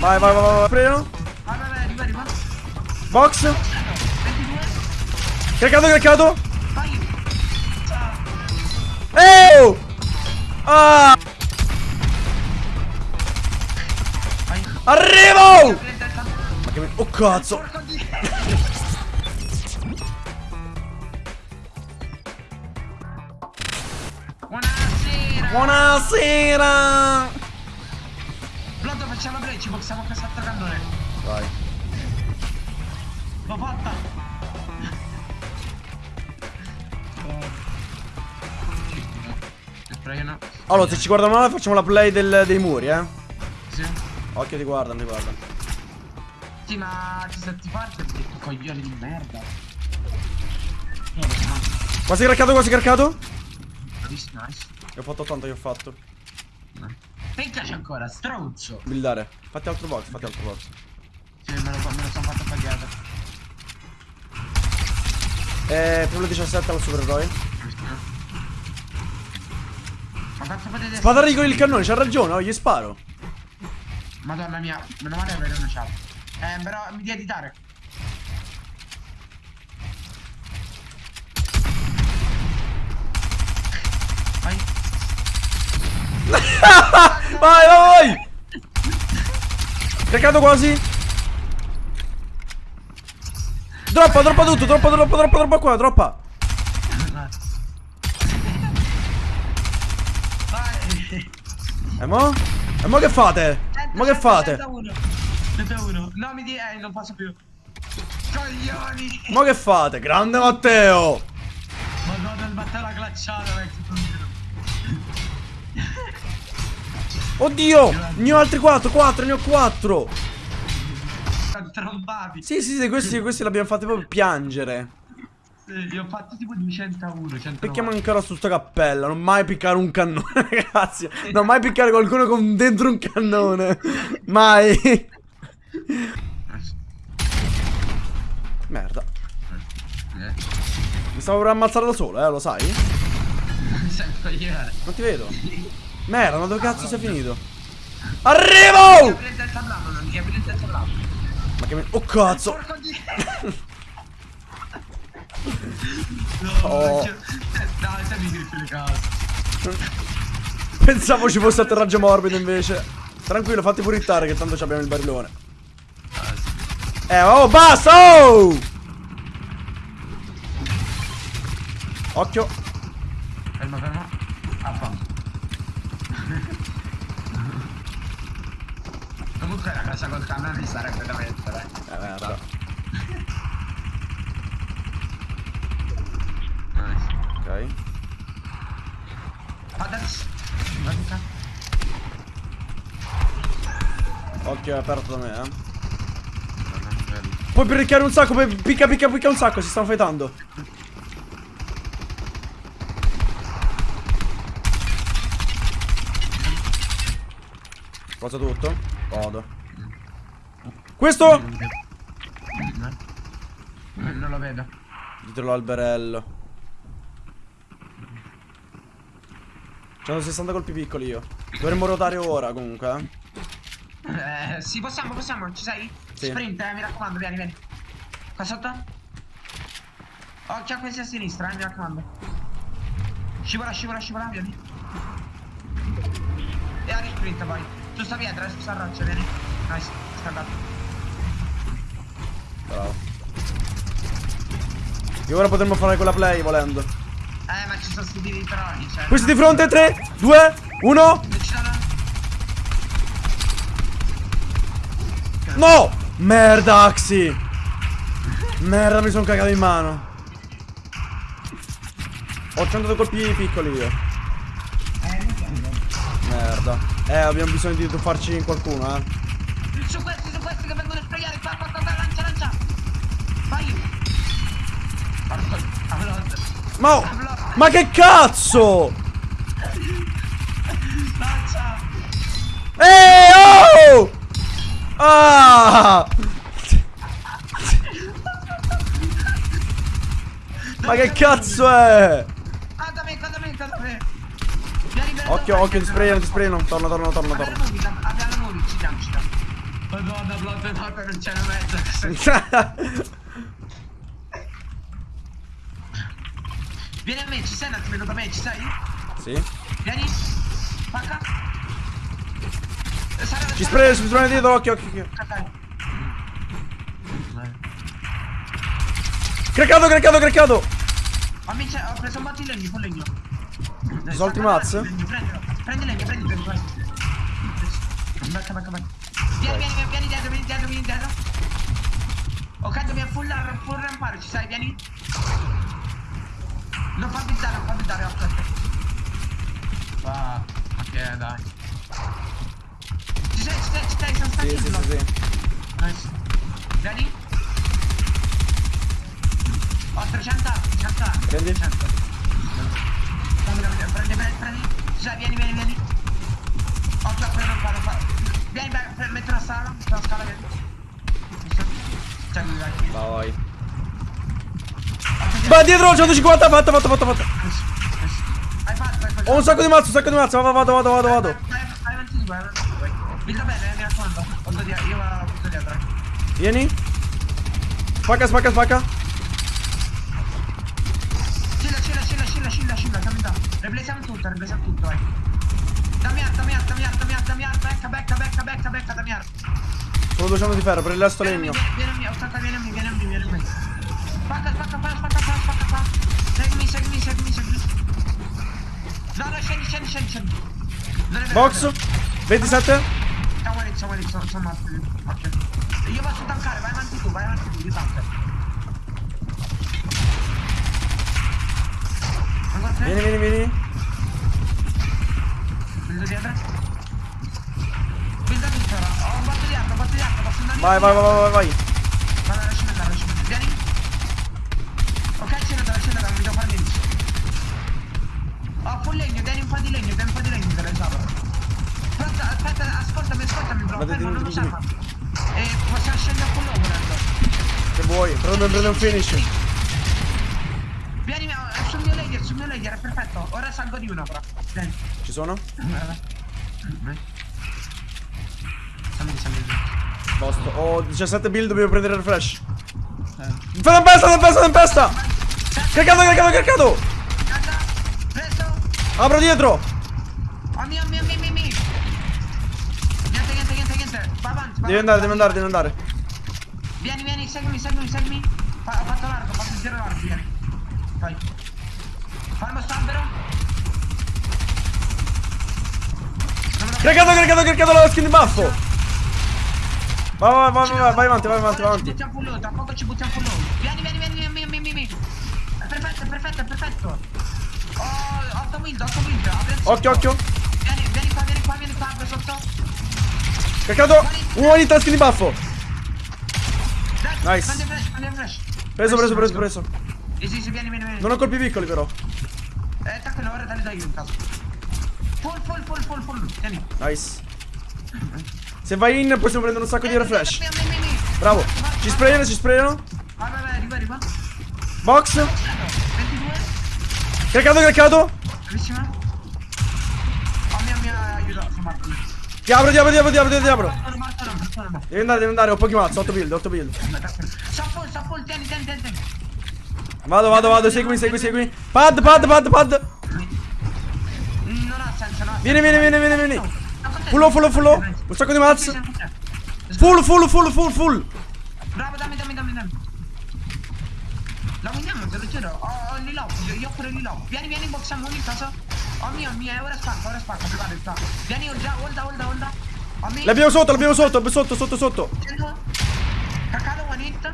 Vai, vai, vai, vai, prendo. Vai, vai, vai, arriva, arriva. Box. 22. Caricato. Eeeh! Ah! Arrivo! Ma che... Oh cazzo! Buonasera. Buonasera! Facciamo play, ci boxiamo con sotto cannone. Vai. L'ho fatta. No. Allora, se ci guardano male facciamo la play del- dei muri, eh. Sì. Occhio ti guardano, ti guardano. Sì, ma ci senti forte perché tu coglione di merda. Eh, no. Quasi caricato, quasi caricato? Nice, nice. Che ho fatto tanto che ho fatto. Perché c'è ancora, stronzo? Buildare. Fatti altro box, fatti altro box. Sì, me lo, me lo sono fatto pagare. Eh, primo 17 al supereroe. Ma quanto potete... Spada con il cannone, c'ha ragione, oh, gli sparo. Madonna mia, meno male avere una chat. Eh, però mi devi editare. Vai. Vai, vai, vai! Caricato quasi. Droppa, droppa tutto, droppa, droppa, droppa, droppa qua, droppa. E mo? E mo che fate? Ma che fate? 101. 101. No, mi di... Eh, non posso più. Coglioni. Ma che fate? Grande Matteo! Madonna, il battello glacciato, vecchio. Oddio! Ne ho altri 4, 4, ne ho 4! Sono trombati. Sì, sì, sì, questi, questi l'abbiamo fatti proprio piangere. Sì, li ho fatti tipo di 101, 101. Picchiamo ancora su sta cappella, non mai piccare un cannone, ragazzi. Non mai piccare qualcuno con dentro un cannone. Mai. Merda. Mi stavo per ammazzare da solo, eh, lo sai? Sei un coglione. Non ti vedo. Merda, ma dove cazzo sei finito? Arrivo! Ma che mi... Oh cazzo! No, Oh. Dai, stai le case. Pensavo ci fosse atterraggio morbido invece. Tranquillo, fatti pure ittare che tanto abbiamo il barilone. Eh, oh, basta! Oh! Occhio. Fermo, fermo. Ah, fa. Comunque la casa col cannone sarebbe da mettere. Eh, merda. Nice. Ok. Adesso. Guarda. Occhio, è aperto da me, eh. Puoi picchiare un sacco, puoi picca, picca, picca un sacco, si stanno fightando. Cosa tutto? Godo. Questo? Non lo vedo. Dietro l'alberello. 160 colpi piccoli io. Dovremmo ruotare ora comunque, eh. Eh, sì, possiamo, possiamo, ci sei? Sì. Sprint, eh, mi raccomando, vieni, vieni. Qua sotto? Occhio a questi a sinistra, eh, mi raccomando. Scivola, scivola, scivola, vieni. E a sprint poi. Su sta pietra, su sta roccia, vieni. Nice, sta andato. Bravo. E ora potremmo fare quella play volendo. Eh, ma ci sono sti di troni, cioè. Questi di fronte, 3, 2, 1. Ci sono... No! Merda, Axi! Merda, mi sono cagato in mano. Ho 100 colpi piccoli io. Eh. Merda. Eh, abbiamo bisogno di tuffarci in qualcuno, eh. Su questi, su questi che vengono a sprayare, qua, qua, qua, lancia, lancia. Vai. Ma, oh, ma che cazzo? Lancia. Eeeh, oh! Ah! Ma che cazzo è? Ah, da me, da me, da me. Vieni per Occhio, occhio, ti sprayano, ti sprayano. Torna, torna, torna, torna. Abbiamo nuovi, ci siamo, ci siamo. Madonna, blood notte non c'è una mezza. Vieni a me, ci sei un attimino da me, ci sei? sì. Vieni. Pacca. Eh, Ci Sara- spray, ci spray dietro, occhio, occhio, occhio. Ok. Craccato, craccato, craccato. Amici, ho preso un botto di legno, con legno. Solti stacca mazze? avanti, Prendilo, prendi legno, prendi legno, vai. Bacca, bacca. Vieni, vieni, vieni, vieni dietro, vieni dietro, vieni dietro. Ok, dobbiamo full, full rampare, ci sei, vieni. Non fa bizzare, non fa bizzare, aspetta. Va, ok, dai. Ci sei, ci sei, ci sei, sono Sì, stanchi sì, sì, sì. Nice. Vieni. Ho 300 armi, 300 armi. Prendi. 300. Prendi, prendi, prendi. Cioè, vieni, vieni, vieni. Occhio a quello, non fa, non fa. Vieni, metti scala, metti una scala, vieni. Cioè, lui, vai. Va, vai. Va dietro, 150, fatta, fatta, fatta, fatta. Nice, nice. Hai fatto, vai, vai. Ho un sacco di mazzo, un sacco di mazzo. Vado, vado, vado, vado, vado. Vai, vai avanti tu, vai avanti tu, vai. Builda bene, eh, mi raccomando. Vado dietro, io vado dietro. Vieni. Spacca, spacca, spacca. Scilla, scilla, scilla, scilla, scilla, scilla, Replesiamo tutto, replesiamo tutto, vai. Dammi art, dammi art, dammi art, dammi art, becca, becca, becca, becca, becca, dammi art. Solo 200 di ferro, Vieni a legno. me, aspetta, vieni a me. Spacca, spacca spacca qua, spacca qua. Seguimi, seguimi, seguimi, seguimi. No, no, scendi, scendi, scendi, scendi. Box. 27. Siamo lì, siamo lì, sono. Ok. Io posso tankare, vai avanti tu, vai avanti tu, io tanko. Ancora tre? Vieni, vieni, vieni. Vedo dietro. Vedo tutto ora. Ho un botto di arco, un botto di arco, posso andare Vai, vai, vai, vai, vai. Vai, vai, lasciami andare, lasciami andare. Vieni. Ok, scendete, scendete, non mi devo fare niente. Ho full legno, vieni un po' di legno, vieni un po' di legno, lo so. Pronto, aspetta, ascoltami, ascoltami, bro. Fermo, non lo serva. E possiamo scendere a low volendo. Se vuoi. Prendo, prendo un finish. Layer, perfetto. Ora salgo di uno, però. Vieni. Ci sono? Vieni, salmi, salmi. Posto. Ho 17 build, dobbiamo prendere il flash. Eh. Tempesta, tempesta, tempesta. Caricato, caricato, caricato. Caccia, preso. Apro dietro. Oh mio, mio, mio, mio, mio. Niente, niente, niente, niente. Va avanti, va Devi andare, devi andare, devi andare. Vieni, vieni, seguimi, seguimi, seguimi. Fa- ho fatto l'arco, ho fatto il giro l'arco, vieni. Vai. Fermo sto albero. Non me lo Caricato, caricato, caricato la skin di baffo. Vai, vai, vai, vai, vai avanti, vai avanti, vai ci avanti. buttiamo full load, tra poco ci buttiamo full load. Vieni, vieni, vieni, vieni, vieni, vieni. È perfetto, è perfetto, è perfetto. Ho 8 wind, 8 wind. Occhio, occhio. Vieni, vieni qua, vieni qua, vieni qua, sotto. Caricato. Un one hit skin di baffo. Nice. Preso, preso, preso, preso. Easy, sì, vieni, vieni, vieni. Non ho colpi piccoli però. Eh, tranquillo, ora do io in caso. Full, full, full, full, full. Vieni. Nice. Se vai in possiamo prendere un sacco di vieni, vieni. Bravo. Ci sprayano, ci sprayano. Vai, vai, vai, arriva, arriva. Box. 22. Caricato, caricato. Bravissima. Oh mio, mio, aiuto, sono morto. Morto, sono morto, sono morto. Devi andare, devi andare, ho pochi mazzo, 8 build, 8 build. Full, tieni, tieni, tieni, tieni. Vado, vado, vado, seguimi, segui, segui. Pad, pad, pad, pad. Non ha senso, no. Vieni, vieni, vieni, vieni, vieni. Fullo, fullo, fullo. Un sacco di mazzo. Full, full, full, full, full. Bravo, dammi, dammi, dammi, dammi. La vogliamo, te lo giuro. Ho, il lilo, io, ho pure il lilo. Vieni, vieni, boxiamo ogni cosa. Oh mio, mio, ora spacca, ora spacca, il spacco. Vieni, olda, olda, olda, olda. Oh. L'abbiamo sotto, l'abbiamo sotto, sotto, sotto, sotto. Cacalo, one hit.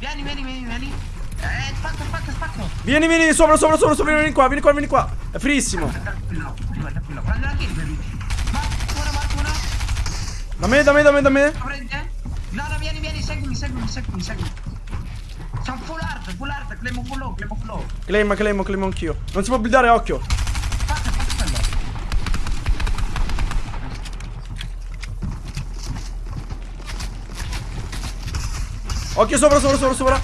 Vieni, vieni, vieni, vieni. Eh, spacco, spacco, spacco. Vieni, vieni, sopra, sopra, sopra, sopra, vieni qua, vieni qua, vieni qua. È frissimo. Tranquillo, tranquillo, tranquillo. Prendi la kill, baby. Marco uno, marco uno. Da me, da me, da me, da me. Te. No, no, vieni, vieni, seguimi, seguimi, seguimi, seguimi. Sono full art, full art, claimo full low, claimo full low. Claim, claim, claim anch'io. Non si può buildare, occhio. Occhio sopra, sopra, sopra, sopra.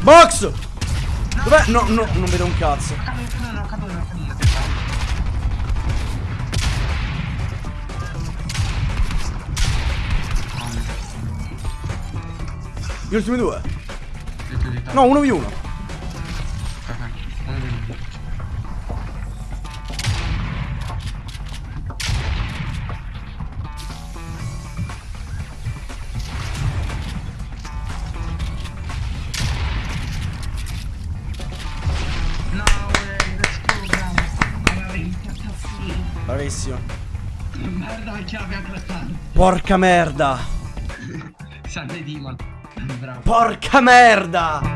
Box! Dov'è? No, no, non vedo un cazzo. Gli ultimi due. No, uno v uno. Bravissimo. Merda mia classata. Porca merda. Salve Dimon. Bravo. Porca merda.